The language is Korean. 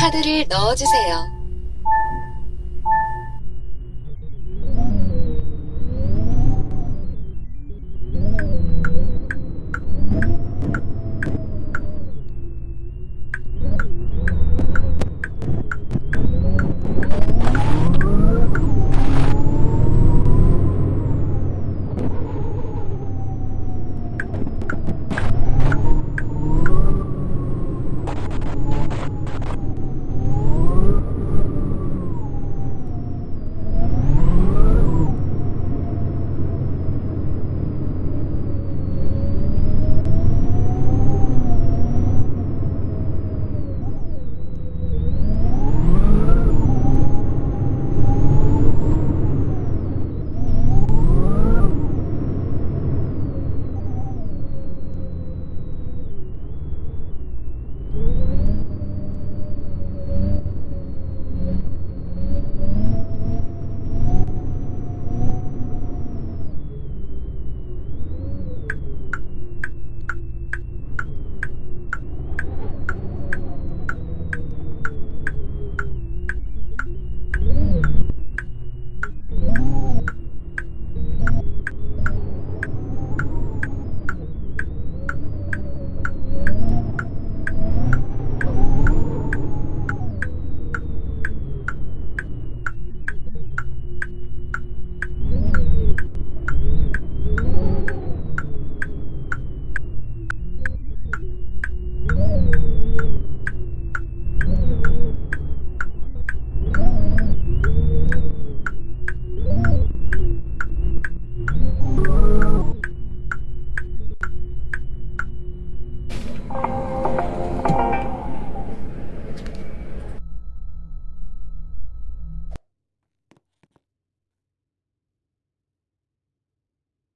카드를 넣어주세요.